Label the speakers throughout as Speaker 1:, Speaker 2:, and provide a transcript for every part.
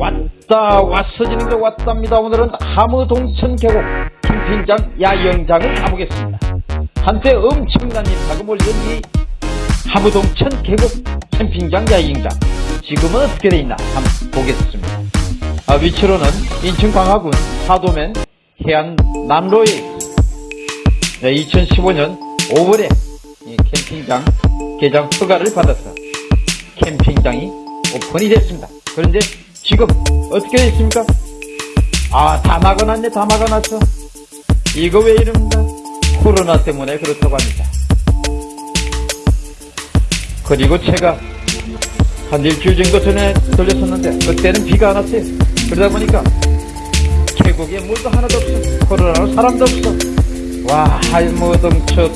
Speaker 1: 왔다 왔어지는 게 왔답니다. 오늘은 함의동천 계곡 캠핑장 야영장을 가보겠습니다. 한때 엄청난 인파가 몰린 이 함의동천 계곡 캠핑장 야영장 지금은 어떻게 돼 있나 한번 보겠습니다. 아, 위치로는 인천 광화군 사도면 해안 남로에 네, 2015년 5월에 이 캠핑장 개장 허가를 받아서 캠핑장이 오픈이 됐습니다. 그런데 지금 어떻게 됐습니까? 아, 다 막아놨네, 다 막아놨어. 이거 왜 이럽니까? 코로나 때문에 그렇다고 합니다. 그리고 제가 한 일주일 정도 전에 들렸었는데 그때는 비가 안 왔어요. 그러다 보니까 계곡에 물도 하나도 없어. 코로나로 사람도 없어. 와, 할모동초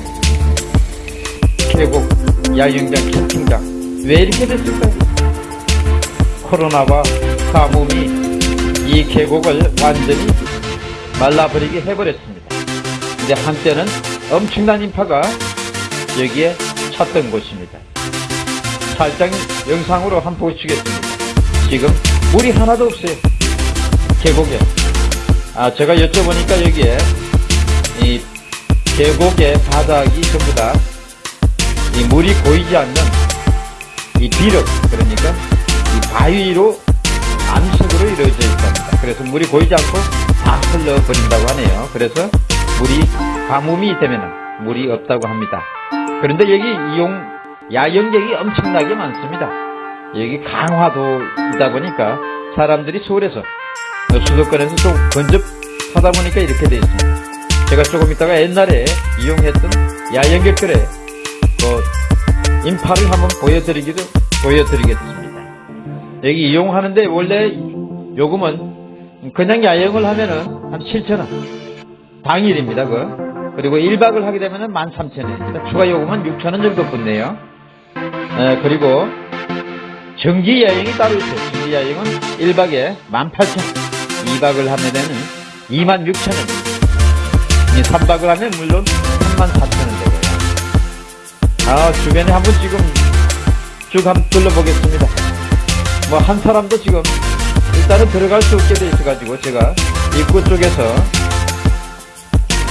Speaker 1: 계곡 야영장 캠핑장 왜 이렇게 됐을까요? 코로나와 가뭄이 이 계곡을 완전히 말라버리게 해버렸습니다. 근데 한때는 엄청난 인파가 여기에 찼던 곳입니다. 살짝 영상으로 한 번 보시겠습니다. 지금 물이 하나도 없어요. 계곡에. 아, 제가 여쭤보니까 여기에 이 계곡의 바닥이 전부 다 이 물이 고이지 않는 이 비력, 그러니까 이 바위로 암석으로 이루어져 있답니다. 그래서 물이 고이지 않고 다 흘러버린다고 하네요. 그래서 물이 가뭄이 되면 물이 없다고 합니다. 그런데 여기 이용 야영객이 엄청나게 많습니다. 여기 강화도이다 보니까 사람들이 서울에서 수도권에서 좀 근접하다 보니까 이렇게 되어 있습니다. 제가 조금 있다가 옛날에 이용했던 야영객들의 그 인파를 한번 보여드리기도 보여드리겠습니다. 여기 이용하는데 원래 요금은 그냥 야영을 하면은 한 7,000원 당일입니다. 그 그리고 1박을 하게 되면은 13,000원입니다. 추가 요금은 6,000원 정도 붙네요. 에, 그리고 정기 여행이 따로 있어요. 정기 여행은 1박에 18,000원, 2박을 하면은 26,000원. 3박을 하면 물론 34,000원 되고요. 아, 주변에 한번 지금 쭉 한번 둘러보겠습니다. 뭐 한 사람도 지금 일단은 들어갈 수 없게 돼 있어가지고 제가 입구 쪽에서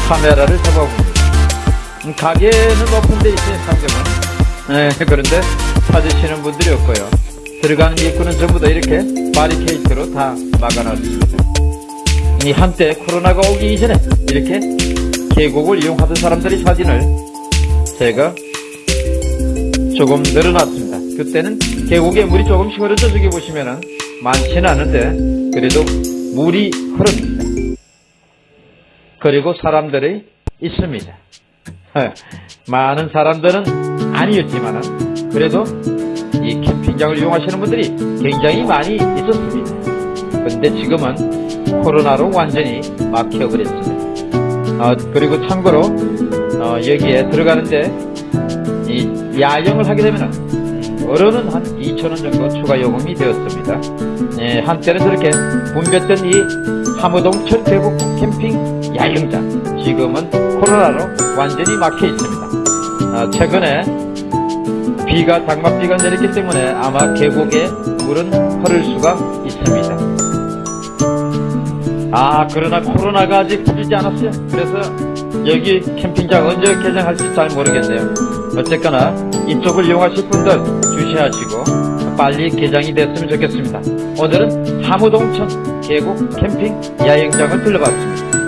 Speaker 1: 카메라를 잡아봅니다. 음, 가게는 오픈돼 있어요, 상점은. 네, 그런데 찾으시는 분들이 없고요. 들어가는 입구는 전부 다 이렇게 바리케이트로 다 막아놨습니다. 이 한때 코로나가 오기 이전에 이렇게 계곡을 이용하던 사람들의 사진을 제가 조금 늘어났습니다. 그때는 계곡에 물이 조금씩 흐르죠. 저기 보시면은 많지는 않은데 그래도 물이 흐릅니다. 그리고 사람들이 있습니다. 많은 사람들은 아니었지만은 그래도 이 캠핑장을 이용하시는 분들이 굉장히 많이 있었습니다. 근데 지금은 코로나로 완전히 막혀버렸습니다. 어, 그리고 참고로 어, 여기에 들어가는데 이 야영을 하게 되면 어른은 한 2천원 정도 추가 요금이 되었습니다. 예, 한때는 저렇게 붐볐던 이 함우동 철대국 캠핑 야영장 지금은 코로나로 완전히 막혀 있습니다. 어, 최근에 비가 장맛비가 내렸기 때문에 아마 계곡에 물은 흐를 수가 있습니다. 아 그러나 코로나가 아직 풀리지 않았어요. 그래서 여기 캠핑장 언제 개장할지 잘 모르겠네요. 어쨌거나 이쪽을 이용하실 분들 주시하시고 빨리 개장이 됐으면 좋겠습니다. 오늘은 함우동천 계곡 캠핑 야영장을 둘러봤습니다.